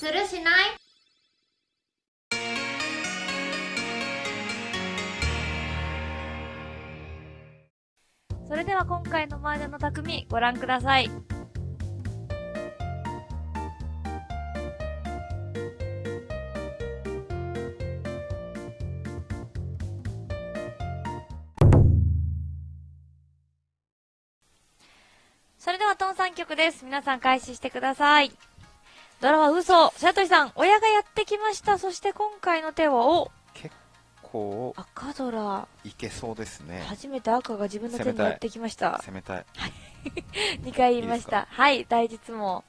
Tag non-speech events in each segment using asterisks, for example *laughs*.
するしない？それでは今回の麻雀の匠ご覧ください。それではトン3曲です。皆さん開始してください。ドラは嘘。白鳥さん、親がやってきました。そして今回の手は、お結構赤ドラ。いけそうですね初めて赤が自分の手にやってきました。攻めたい2 *laughs* 回言いました。はい、大実も。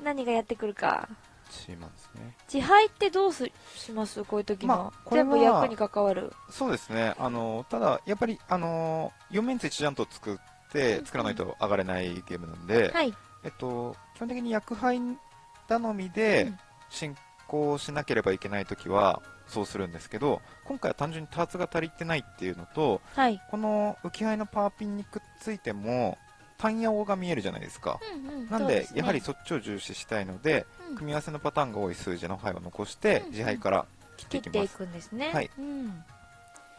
何がやってくるか。チーマンですね自敗ってどうすします？こういう時の。まあこれは全部役に関わる。そうですねあのただやっぱりあの4面1ジャント作って作らないと上がれないゲームなんで、はい。えっと基本的に役配頼みでうん進行しなければいけないときはそうするんですけど今回は単純にターツが足りてないっていうのとはい。この浮き配のパワーピンにくっついても単ヤオが見えるじゃないですかうんうん。なんそうすねでやはりそっちを重視したいのでうん組み合わせのパターンが多い数字の牌を残してうん自敗から切っていいきますくんですね。はいうん。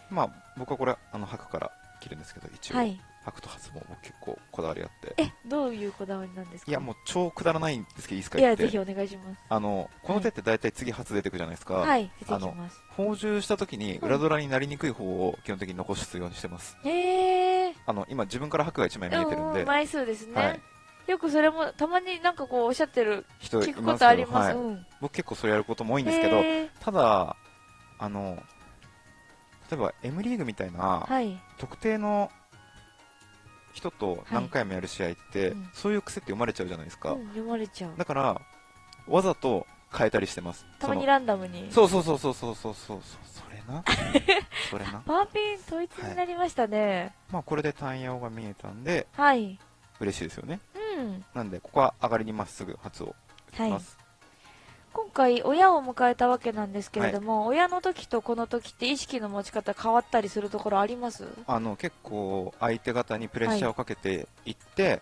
まあ僕はこれあの白から切るんですけど一応、はい。白と発も僕結構こだわりあってえ、どういうこだわりなんですか？いやもう超くだらないんですけどいいですかいや、ぜひお願いします。あのこの手って大体次初出てくじゃないですか、はい、出てきます。補充した時に裏ドラになりにくい方を基本的に残すようにしてますへー。あの今自分から白が1枚見えてるんで枚数ですね。はいよくそれも、たまになんかこうおっしゃってる、人い聞くことあります。はい、うん。僕結構それやることも多いんですけどただあの例えば M リーグみたいなはい。特定の人と何回もやる試合って、うん。そういう癖って読まれちゃうじゃないですか、うん、読まれちゃう。だからわざと変えたりしてます。たまにランダムに。そうそうそうそうそうそうそう。それな？*laughs* それな？パーピン統一になりましたね。まあこれで単ヤオが見えたんではい。嬉しいですよね。うん。なんでここは上がりにまっすぐ発を打ちます、今回、親を迎えたわけなんですけれども、親の時とこの時って意識の持ち方変わったりするところあります？あの結構相手方にプレッシャーをかけていって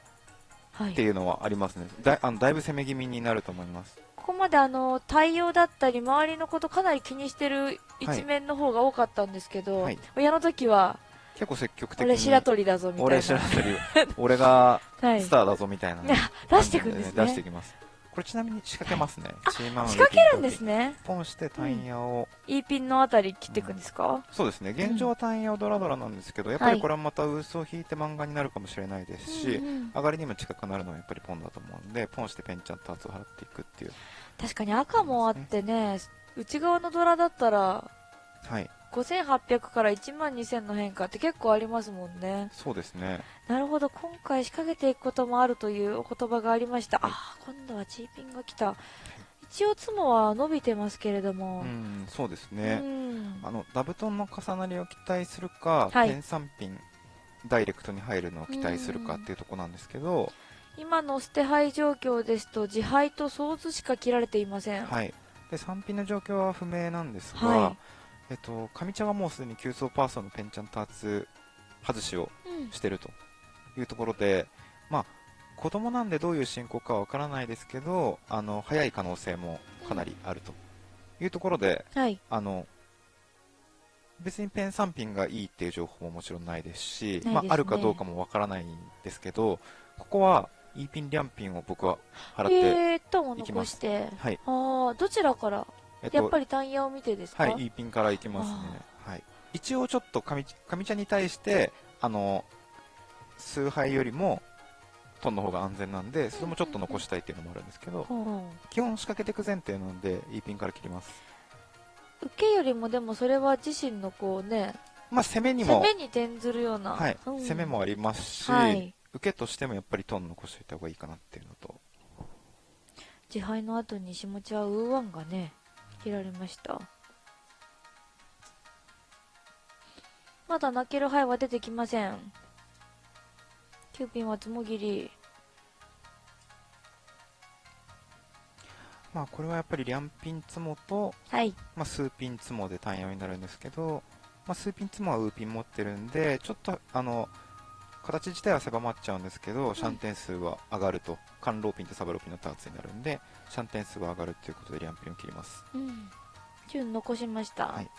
はい。っていうのはありますね。だいあのだいぶ攻め気味になると思います。ここまであの、対応だったり、周りのことかなり気にしてる一面の方が多かったんですけど、はい。親の時は、結構積極的に俺白鳥だぞみたいな。俺白鳥俺が *laughs* はい。ス。ターだぞみたいな、ね。*laughs* 出してくんですね出してきますこれちなみに仕掛けますね、チーマン仕掛けるんですね。ポンしてタイヤを、E ピンのあたり切っていくんですか、そうですね。現状はタイヤをドラドラなんですけど、やっぱりこれはまた嘘を引いて漫画になるかもしれないですし、うんうん。上がりにも近くなるのはやっぱりポンだと思うんでポンしてペンちゃんと圧を払っていくっていう。確かに赤もあってね、内側のドラだったら、はい5800から1万2000の変化って結構ありますもんね。そうですねなるほど、今回仕掛けていくこともあるというお言葉がありました。はいああ、今度はチーピンが来た。一応、ツモは伸びてますけれども。うんそうですうね、んあのダブトンの重なりを期待するか、はいペン3ピンダイレクトに入るのを期待するかっていうところなんですけど、今の捨て牌状況ですと、自敗とソーズしか切られていません。はい、で3ピンの状況は不明なんですが、はえっと、上茶はもうすでに急走パーソンのペンちゃんと圧外しをうん。してるというところで、まあ、子供なんでどういう進行かはわからないですけどあの早い可能性もかなりあるというところで、はい。あの別にペン3ピンがいいっていう情報ももちろんないですしすね。まあ、あるかどうかもわからないんですけどここは E ピン、リャンピンを僕は払って、いきます残して。はい。ああ、どちらからえっやっぱりタイヤを見てですか？はい、E ピンからいきますね。はい。一応ちょっと上上茶に対して、あの、崇拝よりも、トンの方が安全なんで、それもちょっと残したいっていうのもあるんですけど、基本仕掛けていく前提なので、E ピンから切ります。受けよりもでもそれは自身のこうね、まあ、攻めにも、攻めに転ずるような。はい、うん攻めもありますし、はい。受けとしてもやっぱりトン残しておいた方がいいかなっていうのと、自敗の後に下地はウーワンがね、切られました。まだ泣ける牌は出てきません。キューピンはつもぎり。まあ、これはやっぱりリャンピンツモと、はい。まあ、数ピンツモで単4になるんですけど、まあ、数ピンツモはウーピン持ってるんで、ちょっと、あの、形自体は狭まっちゃうんですけど、シャン点数は上がると。カンローピンとサブローピンのターツになるんでシャン点数は上がるということでリャンピンを切ります。うん。順残しました、はい。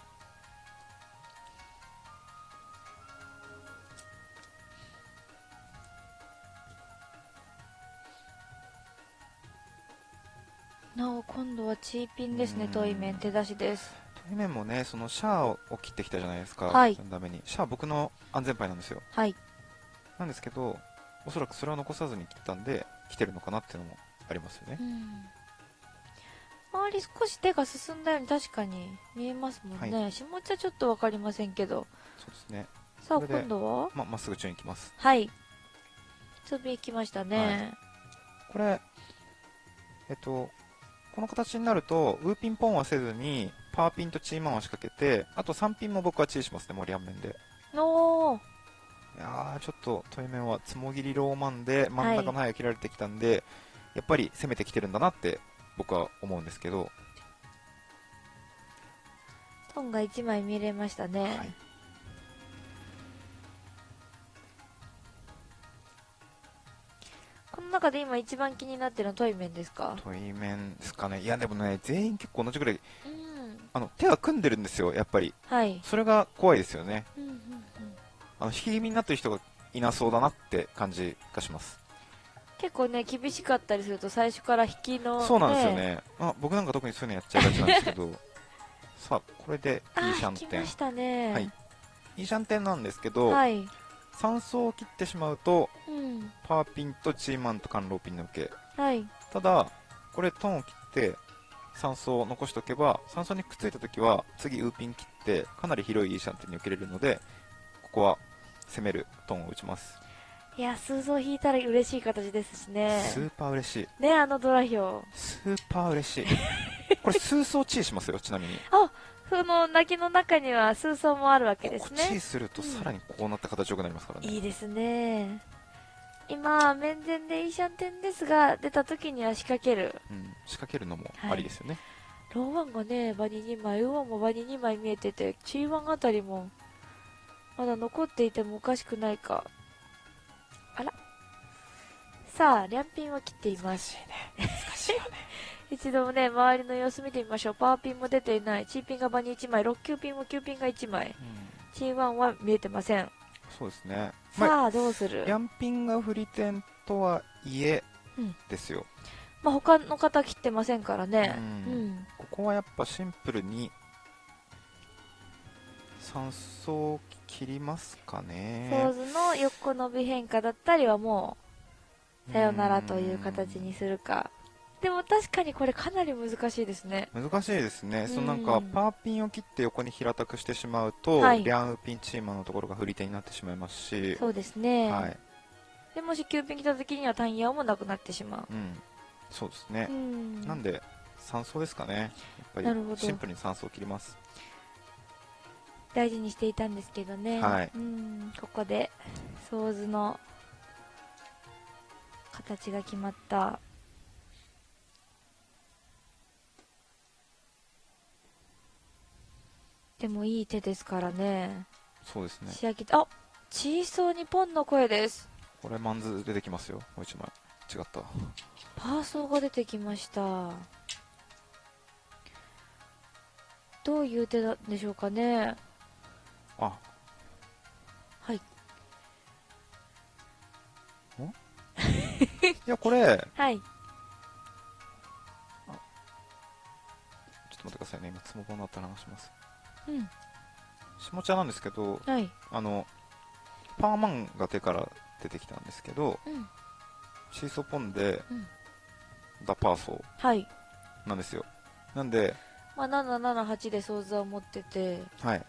なお今度はチーピンですねうん。遠い面手出しです。対面もねそのシャアを切ってきたじゃないですか、はい。そのために。シャア僕の安全牌なんですよ。はいなんですけどおそらくそれを残さずに切ったんで来てるのかなっていうのもありますよね。うん。周り少し手が進んだように確かに見えますもんね、下茶ちょっと分かりませんけど。そうですね。さあ今度は？ままっすぐ中に行きます。はい。飛び行きましたね、これえっとこの形になるとウーピンポンはせずにパーピンとチーマンは仕掛けてあと3ピンも僕はチーしますねもう両面でやーちょっと対面はつもぎりローマンで真ん中の範囲が切られてきたんで、やっぱり攻めてきてるんだなって僕は思うんですけど、トンが1枚見れましたね、はい。この中で今一番気になってるのはトイメンですか？対面ですかね。いやでもね全員結構同じぐらいうん。あの手が組んでるんですよやっぱり。はい、それが怖いですよね。うん、あの引き気味になってる人がいなそうだなって感じがします。結構ね厳しかったりすると最初から引きの、そうなんですよね、あ僕なんか特にそういうのやっちゃいがちなんですけど。*laughs* さあこれであいいシャンテン。したね。はい。いいシャンテンなんですけど、はい、3層を切ってしまうとうん。パーピンとチーマンとカンローピンの受け。はい。ただこれトンを切って3層を残しておけば3層にくっついた時は次ウーピン切ってかなり広いいいシャンテンに受けれるのでここは攻めるトンを打ちます、いや数層引いたら嬉しい形ですしね。スーパー嬉しい。ねあのドラヒョウスーパー嬉しい。*laughs* これ数層チーしますよちなみに。その泣きの中には数層もあるわけですここチーねするとさらにこうなった形良くなりますからね、いいですね。今面前でいいシャンテンですが出た時には仕掛ける。うん、仕掛けるのもありですよね、ローワンがね場に2枚ウーワンも場に2枚見えててチーワンあたりもまだ残っていてもおかしくないかあらさあ、リャンピンを切っています。難しいね *laughs* 一度ね、周りの様子見てみましょう。パワーピンも出ていない。チーピンが場に1枚。6級ピンも9ピンが1枚。うんチーワンは見えてません。そうですねまあさあ、どうする？ヤンピンが振り点とはいえうんですよ、まあ、他の方切ってませんからね。ううんん。ここはやっぱシンプルに3層切りますかソーねズの横伸び変化だったりはもう、さよならという形にするか。でも確かにこれかなり難しいですね。難しいですね、そのなんかうんパーピンを切って横に平たくしてしまうと、はい。リャンウピンチーマンのところが振り手になってしまいますし、そうですね。はい。でもし9ピン来た時にはタンヤオもなくなってしまう。ん、そうですね。なんで3層ですかね、やっぱりシンプルに3層切ります。大事にしていたんですけどね。はいうん。ここで、ソーズの形が決まった。でもいい手ですからね。そうですね、仕上げて、あチーソーにポンの声です。これマンズ出てきますよ、もう1枚。違った。パーソーが出てきました。どういう手なんでしょうかね。あ、はい。*laughs* いや、これ、はい。ちょっと待ってくださいね、今、つもぼのあったら話します。うん。下茶なんですけど、はい。あの、パーマンが手から出てきたんですけど、うん。シーソーポンで、うんダパーソはい。ーなんですよ。なんで、まあ、778でソーズは持ってて、はい。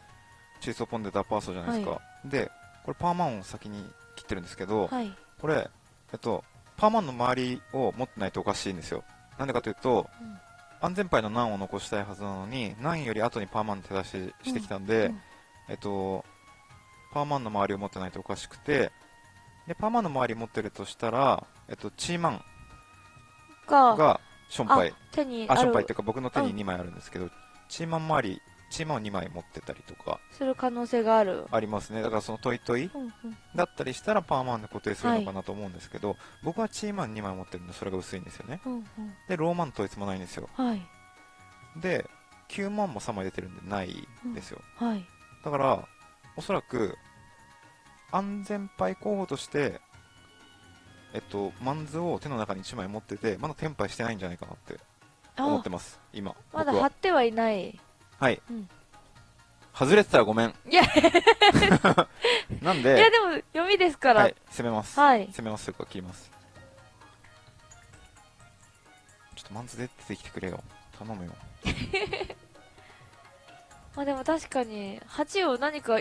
シーソーポンでダパーソーじゃないですか。はで、これパーマンを先に切ってるんですけど、はい。これ、えっと、パーマンの周りを持ってないとおかしいんですよ。なんでかというと、うん安全牌の難を残したいはずなのに、難より後にパーマンの手出ししてきたんで、うんえっと、パーマンの周りを持ってないとおかしくて、で、パーマンの周り持ってるとしたら、えっと、チーマンが、がションパイ。手にあ、ションパイっていうか僕の手に2枚あるんですけど、チーマン周り、チーマンを2枚持ってたりとかする可能性がある。ありますねだからそのトイトイうんうん。だったりしたらパーマンで固定するのかなと思うんですけど、僕はチーマン2枚持ってるんでそれが薄いんですよねうんうん。でローマン統一もないんですよはい。で9万も3枚出てるんでないんですよ、はい。だからおそらく安全牌候補としてえっとマンズを手の中に1枚持っててまだテンパイしてないんじゃないかなって思っあてます今まだ貼ってはいない。はい、うん。外れてたらごめん。いや。*laughs* なんいや、ででも、読みですから。はい攻めます、はい。攻めますというか切ります。ちょっとマンズ出てきてくれよ。頼むよ。*laughs* まあでも確かに、8を何か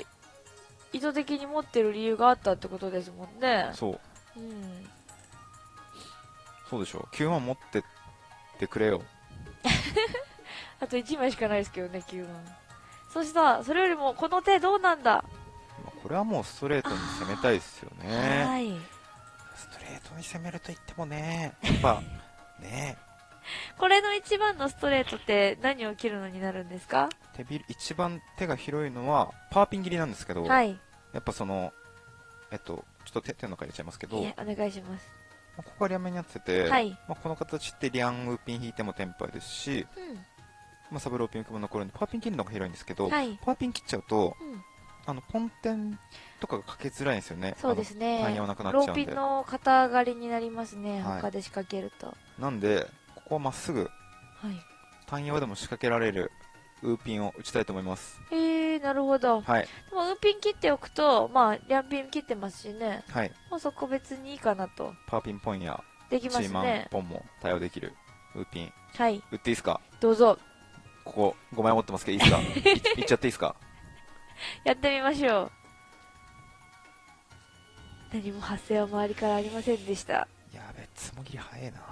意図的に持ってる理由があったってことですもんね。そう。うん。そうでしょ9万持ってってくれよ *laughs* あと1枚しかないですけどね、9万。そしたら、それよりも、この手どうなんだ？まあこれはもうストレートに攻めたいですよねはい。ストレートに攻めると言ってもねやっぱね *laughs* これの一番のストレートって何を切るのになるんですか？手び一番手が広いのはパーピン切りなんですけど、はい。やっぱそのえっとちょっと手手の中入れちゃいますけど、お願いします。まあここが両面になってて、はい。まあ、この形ってリャンウーピン引いてもテンパイですし、うまあ、サブローピンも残るんでパーピン切るのが広いんですけど、ん。はい。パーピン切っちゃうとうん。あのポンテンとかがかけづらいんですよねそうですね。あの単葉なくなっちゃうんでローピンの肩上がりになりますね。はい他で仕掛けると。なんでここはまっすぐはい。単葉でも仕掛けられるウーピンを打ちたいと思いますへえー、なるほど。はいでも、ウーピン切っておくと、まあ、リャンピン切ってますしね。はいもうそこ別にいいかなと。パーピンポンやできチーマンますね。ポンも対応できるウーピンはい。打っていいですか？どうぞ。ここ5枚持ってますけどいいですか？い *laughs* いっちゃっていいですか？やってみましょう。何も発生は周りからありませんでした。やべつもぎり早いな *laughs*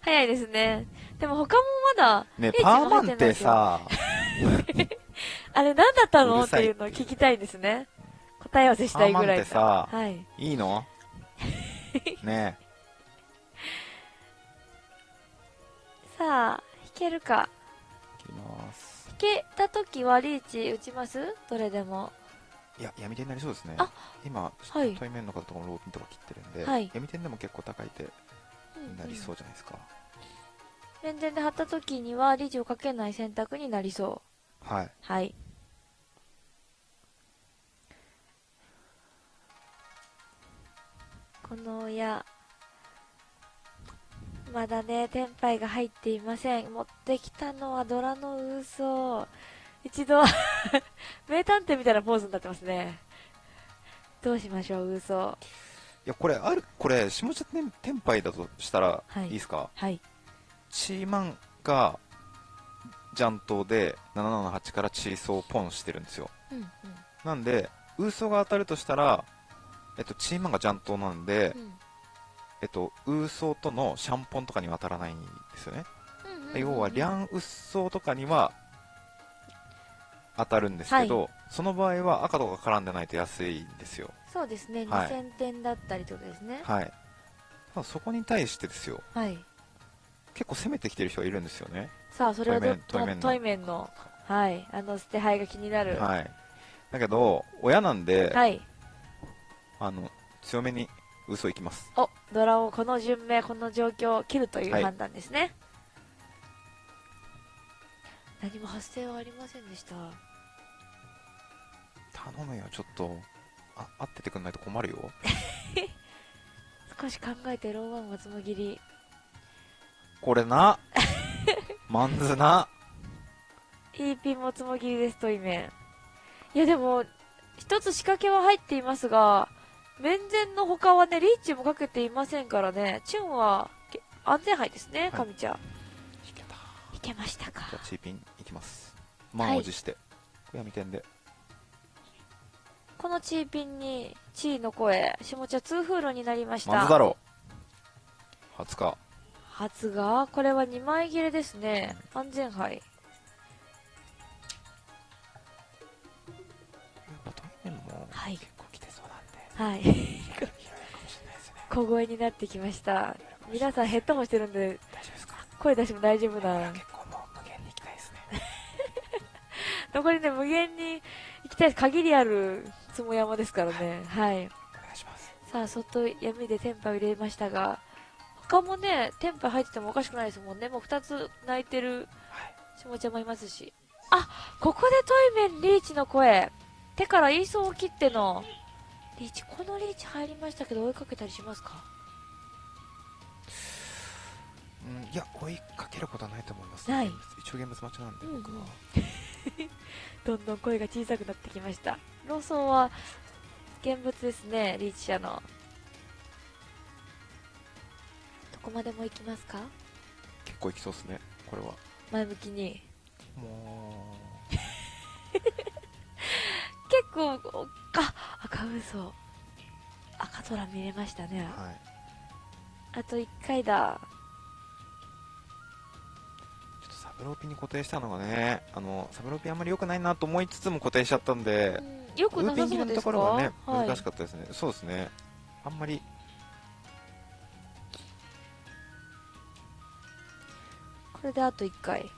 早いですね。でも他もまだ、ねパーマンってさ *laughs* あれ何だったの？っていうのを聞きたいですね。答え合わせしたいぐらいパーマンってさはい。いいの？ねさあ、弾けるか。え切ります弾けた時はリーチ打ちます？どれでも。いや闇手になりそうですねあ今、はい対面の方とかもローピンとか切ってるんで、はい闇点でも結構高い手になりそうじゃないですか、連電で貼った時にはリーチをかけない選択になりそう。はいはい。この親、まだね、テンパイが入っていません。持ってきたのはドラの嘘。一度、*laughs* 名探偵みたいなポーズになってますね。どうしましょう、嘘。いやこれあるこれ下茶天天杯だとしたら、はいい、いですか？はい。チーマンがジャントで778からチーソーをポンしてるんですようんうん。なんでウーソが当たるとしたらえっとチーマンがジャントなんで、うんえっとウーソとのシャンポンとかには当たらないんですよね、要はリャンウッソーとかには当たるんですけど、その場合は赤とか絡んでないと安いんですよ。そうですね、はい。2000点だったりとかですね。はい。ただそこに対してですよ。はい。結構攻めてきてる人がいるんですよね。さあ、それをど対面対面の。対面の、はい、あの捨て牌が気になる。はい。だけど親なんで、はい。あの強めに嘘いきますお、ドラをこの順命、この状況を切るというはい判断ですね。何も発生はありませんでした。頼むよちょっとあ合っててくんないと困るよ *laughs* 少し考えてローワンはつもぎり。これなマンズないいピンもつもぎりですとイメン。いやでも、一つ仕掛けは入っていますが、面前の他はね、リーチもかけていませんからね、チュンはけ安全牌ですね、はい神ちゃん。いけたいけましたかじゃ。あチーピンいきます満を持して、これ闇点でこのチーピンに、チーの声、下茶2フールになりました。マンズだろう20日初がこれは2枚切れですね。安全牌。はいはい。*laughs* 小声になってきました。皆さんヘッドホンしてるんで、大丈夫ですか？声出しても大丈夫な。結構もう無限に行きたいですね *laughs* 残りね、無限に行きたい限りあるつも山ですからね。はい。お願いします。さあ、外闇でテンパを入れましたが、他もね、テンパ入っててもおかしくないですもんね。もう2つ泣いてるはい。下ちゃんもいますし。あ、ここでトイメンリーチの声。手から言いそうを切っての、リーチ、このリーチ入りましたけど追いかけたりしますか？うん、いや、追いかけることはないと思います、ない一応ゲームズ待ちなんで、僕は。*laughs* どんどん声が小さくなってきました。ローソンは、現物ですね、リーチ者の。どこまでも行きますか？結構いきそうですね、これは。前向きに。も *laughs* 結構、おあ、赤嘘。赤空見れましたねう、。はい。あと1回だ。ちょっとサブローピンに固定したのがね、あの、サブローピンあんまり良くないなと思いつつも固定しちゃったんでう、ん、よくなさそうですか？ころはね、はい難しかったですね。そうですね。あんまり、これであと1回。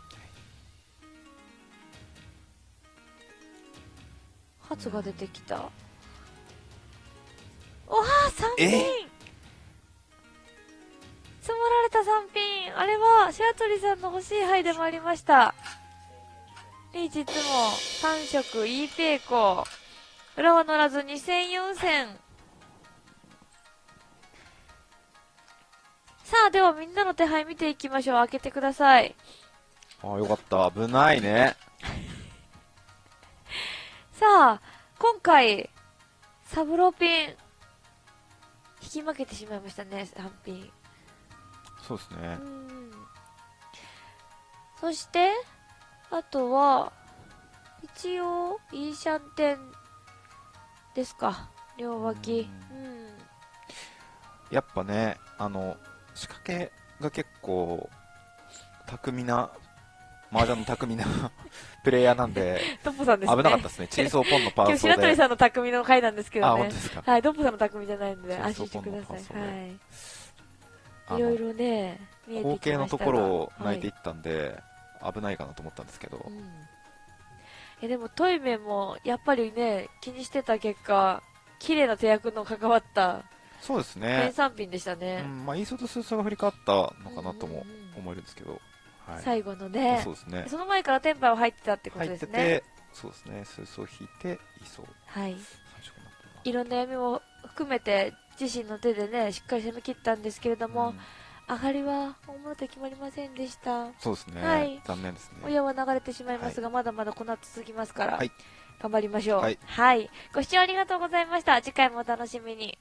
発が出てきた。おは3え？品積もられた3品あれは白鳥さんの欲しい牌でもありました。リーチいつも3色 E ペイコ。裏は乗らず2000、4000。さあ、ではみんなの手配見ていきましょう。開けてください。ああ、よかった。危ないね。*laughs* さあ、今回、サブローピン、引き負けてしまいましたね、3品。そうですねう。ん。そして、あとは、一応、イーシャンテンですか。両脇。うん。やっぱね、あの、仕掛けが結構、巧みな、麻雀の巧みなプレイヤーなんで、*laughs* ドッポさんですね。危なかったですね。チェーンソーポンのパ今日ーソで。白鳥さんの匠の回なんですけあ、どね本当。ですか。はい、ドッポさんの匠じゃないので、安心してください。はい。あいろいの、ろね、見えてきましたが後継のところを泣いていはったんで、危ないかなと思ったんですけど、うんえでもトイメもやっぱりね気にしてた結果綺麗な手役の関わったそうです原ね。産品でしたうね、ん、まあ、イーソーとスーソーが振り返ったのかなともうんうんうん思えるんですけど、はい。最後のね。そうですね。その前からテンパは入ってたってこと入ってですね。て、そうですね。スーソー引いて、イーソー、はい。いろんな闇も含めて自身の手でねしっかり攻め切ったんですけれども、うん。上がりは大物手決まりませんでした。そうですね。はい。残念ですね。親は流れてしまいますが、まだまだこの後続きますから、はい。頑張りましょう。はい。はい。ご視聴ありがとうございました。次回もお楽しみに